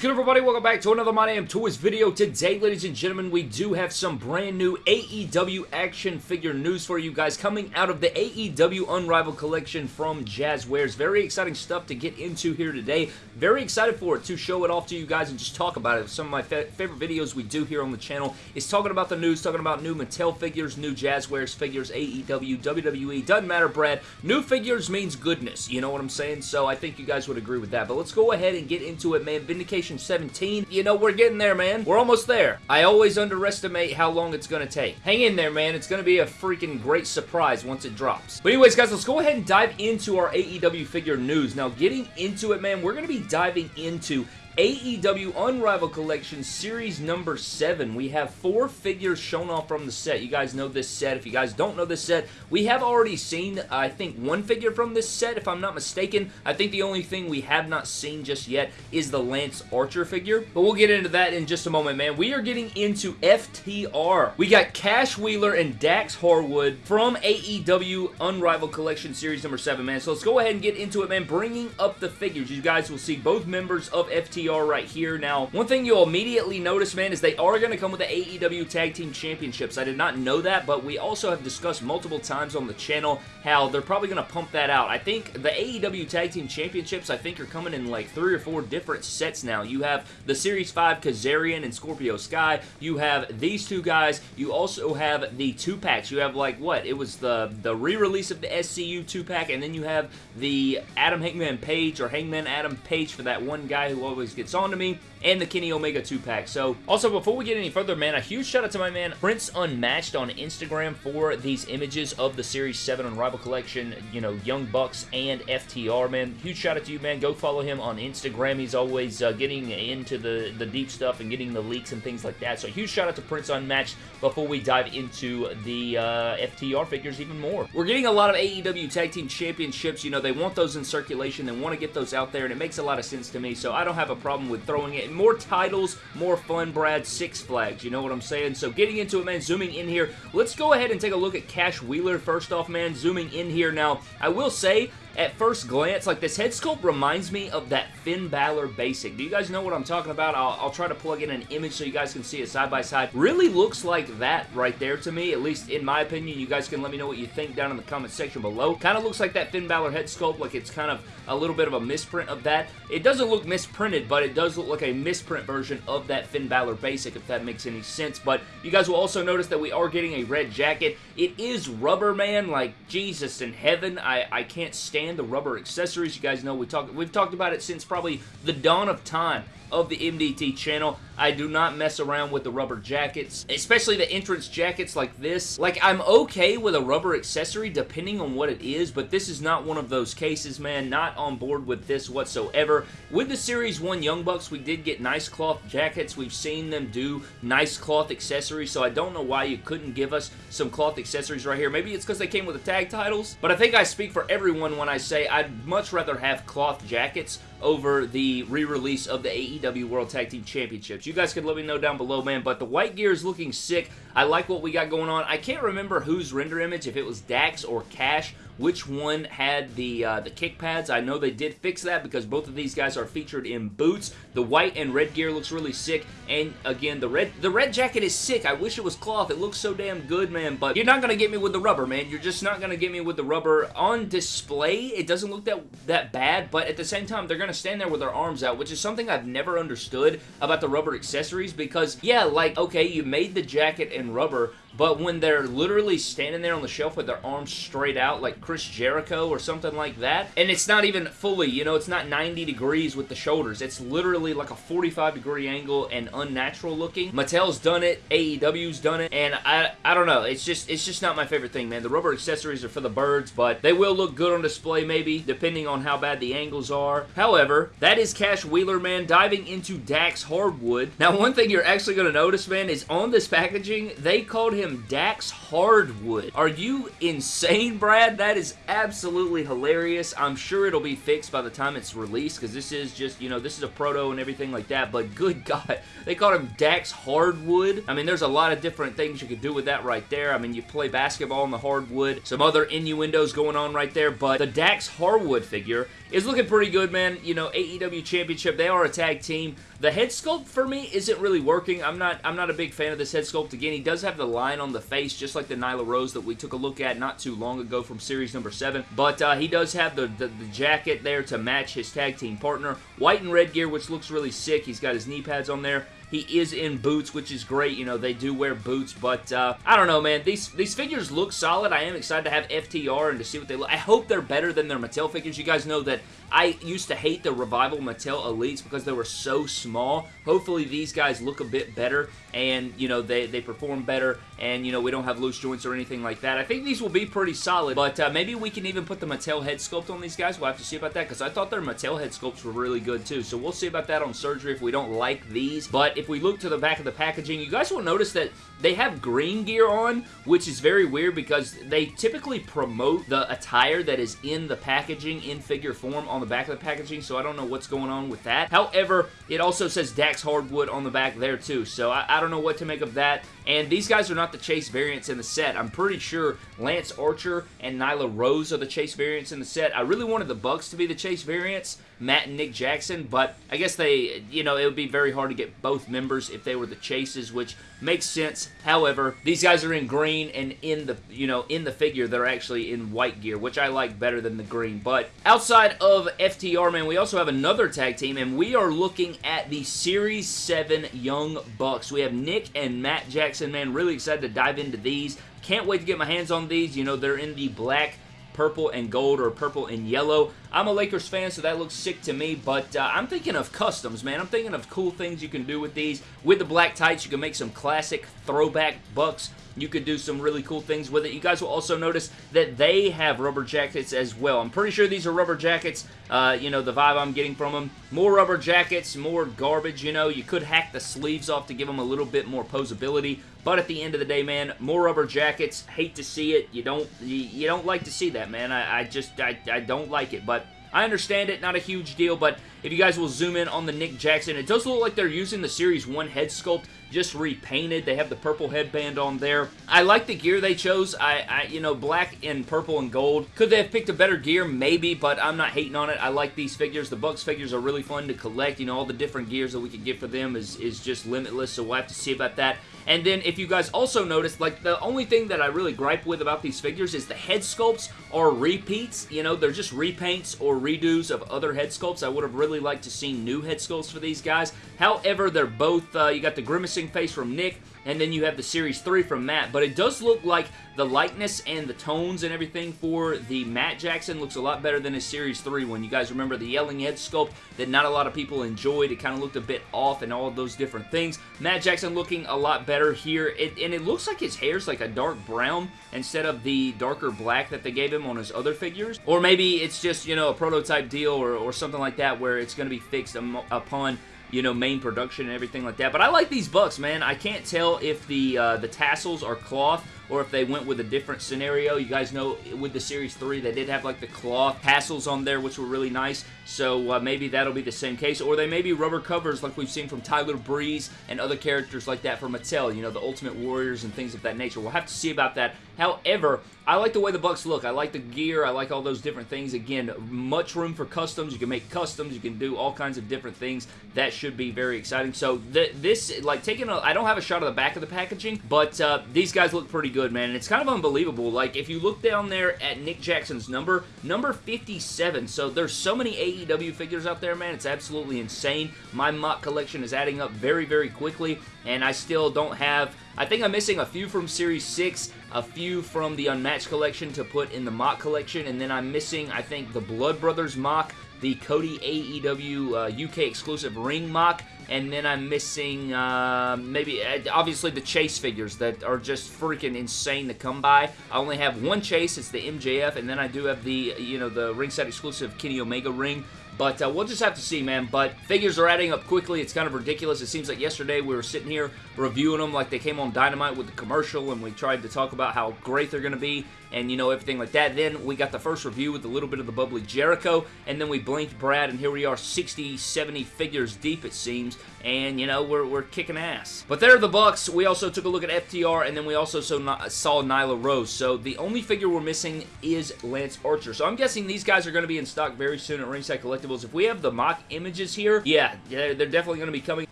good everybody? Welcome back to another My Damn Toys video. Today, ladies and gentlemen, we do have some brand new AEW action figure news for you guys coming out of the AEW Unrivaled collection from Jazwares. Very exciting stuff to get into here today. Very excited for it to show it off to you guys and just talk about it. Some of my fa favorite videos we do here on the channel is talking about the news, talking about new Mattel figures, new Jazwares figures, AEW, WWE, doesn't matter, Brad. New figures means goodness, you know what I'm saying? So I think you guys would agree with that. But let's go ahead and get into it, man. Vindication 17. You know, we're getting there, man. We're almost there. I always underestimate how long it's going to take. Hang in there, man. It's going to be a freaking great surprise once it drops. But anyways, guys, let's go ahead and dive into our AEW figure news. Now, getting into it, man, we're going to be diving into AEW Unrivaled Collection Series number 7. We have four figures shown off from the set. You guys know this set. If you guys don't know this set, we have already seen, I think, one figure from this set, if I'm not mistaken. I think the only thing we have not seen just yet is the Lance Archer figure. But we'll get into that in just a moment, man. We are getting into FTR. We got Cash Wheeler and Dax Harwood from AEW Unrivaled Collection Series number 7, man. So let's go ahead and get into it, man. Bringing up the figures. You guys will see both members of FTR are right here. Now, one thing you'll immediately notice, man, is they are going to come with the AEW Tag Team Championships. I did not know that, but we also have discussed multiple times on the channel how they're probably going to pump that out. I think the AEW Tag Team Championships, I think, are coming in like three or four different sets now. You have the Series 5 Kazarian and Scorpio Sky. You have these two guys. You also have the two-packs. You have like, what? It was the, the re-release of the SCU two-pack, and then you have the Adam Hangman Page or Hangman Adam Page for that one guy who always gets on to me, and the Kenny Omega 2-pack. So, also, before we get any further, man, a huge shout out to my man Prince Unmatched on Instagram for these images of the Series 7 Unrival Collection, you know, Young Bucks and FTR, man. Huge shout out to you, man. Go follow him on Instagram. He's always uh, getting into the, the deep stuff and getting the leaks and things like that. So, huge shout out to Prince Unmatched before we dive into the uh, FTR figures even more. We're getting a lot of AEW Tag Team Championships. You know, they want those in circulation. They want to get those out there, and it makes a lot of sense to me. So, I don't have a problem with throwing it. More titles, more fun, Brad. Six Flags, you know what I'm saying? So getting into it, man, zooming in here, let's go ahead and take a look at Cash Wheeler first off, man. Zooming in here now, I will say, at first glance, like this head sculpt reminds me of that Finn Balor basic. Do you guys know what I'm talking about? I'll, I'll, try to plug in an image so you guys can see it side by side. Really looks like that right there to me, at least in my opinion. You guys can let me know what you think down in the comment section below. Kind of looks like that Finn Balor head sculpt, like it's kind of a little bit of a misprint of that. It doesn't look misprinted, but it does look like a misprint version of that Finn Balor basic, if that makes any sense. But you guys will also notice that we are getting a red jacket. It is rubber, man. Like, Jesus in heaven. I, I can't stand the rubber accessories. You guys know we talk, we've talked about it since probably the dawn of time of the MDT channel. I do not mess around with the rubber jackets, especially the entrance jackets like this. Like, I'm okay with a rubber accessory depending on what it is, but this is not one of those cases, man. Not on board with this whatsoever. With the Series 1 Young Bucks, we did get nice cloth jackets. We've seen them do nice cloth accessories, so I don't know why you couldn't give us some cloth accessories right here. Maybe it's because they came with the tag titles, but I think I speak for everyone when I say I'd much rather have cloth jackets over the re-release of the AEW World Tag Team Championships. You guys can let me know down below, man, but the white gear is looking sick. I like what we got going on. I can't remember whose render image, if it was Dax or Cash, which one had the uh, the kick pads. I know they did fix that because both of these guys are featured in boots. The white and red gear looks really sick, and again, the red the red jacket is sick. I wish it was cloth. It looks so damn good, man, but you're not going to get me with the rubber, man. You're just not going to get me with the rubber. On display, it doesn't look that, that bad, but at the same time, they're going to stand there with their arms out, which is something I've never understood about the rubber accessories because, yeah, like, okay, you made the jacket in rubber, but when they're literally standing there on the shelf with their arms straight out like Chris Jericho or something like that, and it's not even fully, you know, it's not 90 degrees with the shoulders. It's literally like a 45 degree angle and unnatural looking. Mattel's done it, AEW's done it, and I, I don't know. It's just, it's just not my favorite thing, man. The rubber accessories are for the birds, but they will look good on display maybe, depending on how bad the angles are. However, that is Cash Wheeler, man, diving into Dax Hardwood. Now, one thing you're actually going to notice, man, is on this packaging, they called him Dax Hardwood. Are you insane, Brad? That is absolutely hilarious. I'm sure it'll be fixed by the time it's released because this is just, you know, this is a proto and everything like that. But good God, they called him Dax Hardwood. I mean, there's a lot of different things you could do with that right there. I mean, you play basketball on the hardwood. Some other innuendos going on right there. But the Dax Hardwood figure is looking pretty good, man. You know, AEW Championship, they are a tag team. The head sculpt for me isn't really working. I'm not I'm not a big fan of this head sculpt. Again, he does have the line on the face, just like the Nyla Rose that we took a look at not too long ago from series number 7. But uh, he does have the, the, the jacket there to match his tag team partner. White and red gear, which looks really sick. He's got his knee pads on there. He is in boots, which is great. You know, they do wear boots, but uh, I don't know, man. These these figures look solid. I am excited to have FTR and to see what they look. I hope they're better than their Mattel figures. You guys know that I used to hate the Revival Mattel Elites because they were so small. Hopefully these guys look a bit better and, you know, they, they perform better and, you know, we don't have loose joints or anything like that. I think these will be pretty solid, but uh, maybe we can even put the Mattel head sculpt on these guys. We'll have to see about that because I thought their Mattel head sculpts were really good too. So we'll see about that on surgery if we don't like these. But if we look to the back of the packaging, you guys will notice that they have green gear on, which is very weird because they typically promote the attire that is in the packaging in figure form on the back of the packaging, so I don't know what's going on with that. However, it also says Dax Hardwood on the back there too, so I, I don't know what to make of that. And these guys are not the Chase variants in the set. I'm pretty sure Lance Archer and Nyla Rose are the Chase variants in the set. I really wanted the Bucks to be the Chase variants, Matt and Nick Jackson, but I guess they, you know, it would be very hard to get both members if they were the Chases, which makes sense. However, these guys are in green and in the, you know, in the figure, they're actually in white gear, which I like better than the green. But outside of FTR, man, we also have another tag team, and we are looking at the Series 7 Young Bucks. We have Nick and Matt Jackson, man. Really excited to dive into these. Can't wait to get my hands on these. You know, they're in the black purple and gold or purple and yellow. I'm a Lakers fan, so that looks sick to me, but uh, I'm thinking of customs, man. I'm thinking of cool things you can do with these. With the black tights, you can make some classic throwback Bucks you could do some really cool things with it. You guys will also notice that they have rubber jackets as well. I'm pretty sure these are rubber jackets, uh, you know, the vibe I'm getting from them. More rubber jackets, more garbage, you know. You could hack the sleeves off to give them a little bit more posability, but at the end of the day, man, more rubber jackets. Hate to see it. You don't you, don't like to see that, man. I, I just, I, I don't like it, but I understand it, not a huge deal, but if you guys will zoom in on the Nick Jackson, it does look like they're using the Series 1 head sculpt just repainted. They have the purple headband on there. I like the gear they chose. I, I, you know, black and purple and gold. Could they have picked a better gear? Maybe, but I'm not hating on it. I like these figures. The Bucks figures are really fun to collect. You know, all the different gears that we could get for them is, is just limitless, so we'll have to see about that. And then if you guys also noticed, like the only thing that I really gripe with about these figures is the head sculpts are repeats. You know, they're just repaints or redos of other head sculpts. I would have really liked to see new head sculpts for these guys. However, they're both, uh, you got the grimacing face from Nick, and then you have the Series 3 from Matt. But it does look like the likeness and the tones and everything for the Matt Jackson looks a lot better than his Series 3 one. You guys remember the yelling head sculpt that not a lot of people enjoyed. It kind of looked a bit off and all of those different things. Matt Jackson looking a lot better here. It, and it looks like his hair's like a dark brown instead of the darker black that they gave him on his other figures. Or maybe it's just, you know, a prototype deal or, or something like that where it's going to be fixed upon you know, main production and everything like that. But I like these Bucks, man. I can't tell if the uh, the tassels are cloth or if they went with a different scenario. You guys know with the Series 3, they did have like the cloth tassels on there, which were really nice. So uh, maybe that'll be the same case. Or they may be rubber covers like we've seen from Tyler Breeze and other characters like that from Mattel. You know, the Ultimate Warriors and things of that nature. We'll have to see about that. However, I like the way the Bucks look. I like the gear. I like all those different things. Again, much room for customs. You can make customs. You can do all kinds of different things. That should be very exciting. So th this, like taking a, I don't have a shot of the back of the packaging, but uh, these guys look pretty good, man. And it's kind of unbelievable. Like, if you look down there at Nick Jackson's number, number 57. So there's so many AEW figures out there, man. It's absolutely insane. My MOC collection is adding up very, very quickly, and I still don't have I think I'm missing a few from Series 6, a few from the Unmatched collection to put in the MOC collection, and then I'm missing, I think, the Blood Brothers MOC, the Cody AEW uh, UK exclusive ring MOC, and then I'm missing uh, maybe, uh, obviously, the Chase figures that are just freaking insane to come by. I only have one Chase, it's the MJF, and then I do have the, you know, the ringside exclusive Kenny Omega ring But uh, we'll just have to see, man. But figures are adding up quickly. It's kind of ridiculous. It seems like yesterday we were sitting here reviewing them like they came on Dynamite with the commercial, and we tried to talk about how great they're going to be and, you know, everything like that. Then we got the first review with a little bit of the bubbly Jericho, and then we blinked Brad, and here we are 60, 70 figures deep, it seems, and, you know, we're, we're kicking ass. But there are the Bucks. We also took a look at FTR, and then we also saw, saw Nyla Rose. So the only figure we're missing is Lance Archer. So I'm guessing these guys are going to be in stock very soon at Ringside Collectibles. If we have the MOC images here, yeah, they're definitely going to be coming.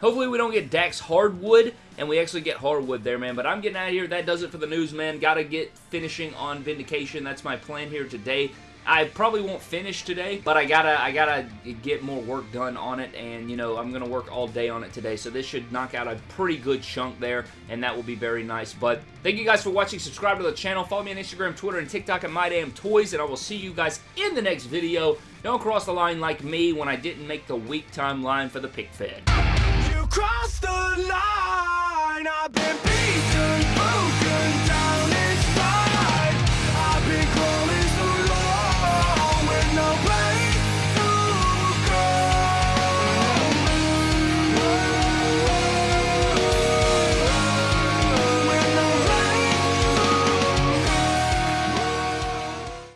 Hopefully we don't get Dax Hardwood, and we actually get Harwood there, man. But I'm getting out of here. That does it for the news, man. Got to get finishing on Vindication. That's my plan here today. I probably won't finish today, but I gotta I gotta get more work done on it, and you know I'm gonna work all day on it today. So this should knock out a pretty good chunk there, and that will be very nice. But thank you guys for watching. Subscribe to the channel. Follow me on Instagram, Twitter, and TikTok at MyDamnToys, and I will see you guys in the next video. Don't cross the line like me when I didn't make the week timeline for the pick fed. You crossed the line. I've been.